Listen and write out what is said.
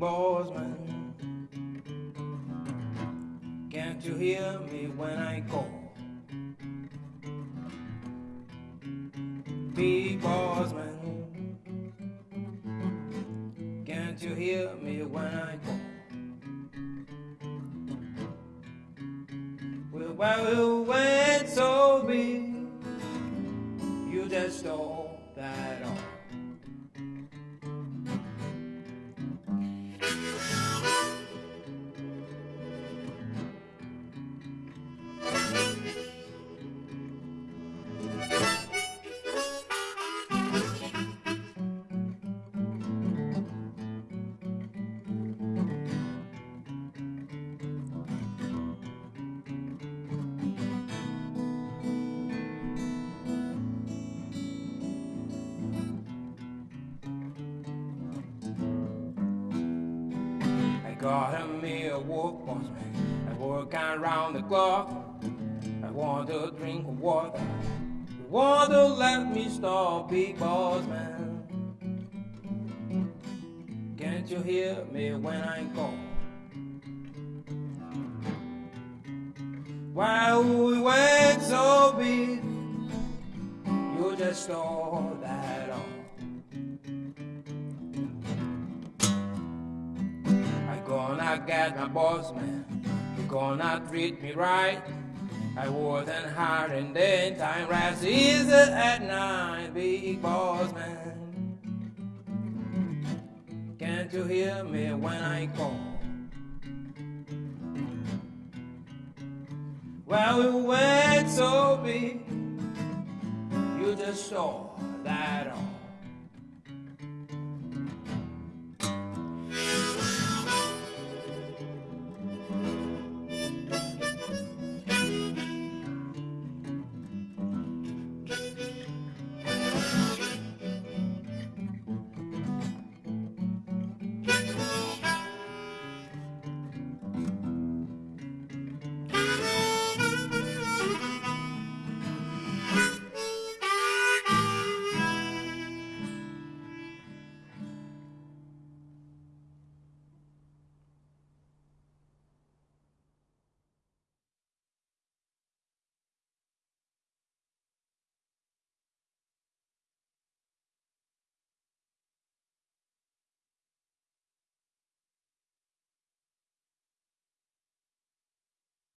boss man. Can't you hear me when I call? Big boss man. Can't you hear me when I call? Well, well, when so big, you just stole that. Got me a boss man. I work around the clock. I want to drink water. You want to let me stop, big boss man. Can't you hear me when I call? While we went so big, you just stole that gonna get my boss man. You gonna treat me right. I wasn't hard in daytime, rest easy at night, big boss man. Can't you hear me when I call? Well, we went so big, you just saw that all.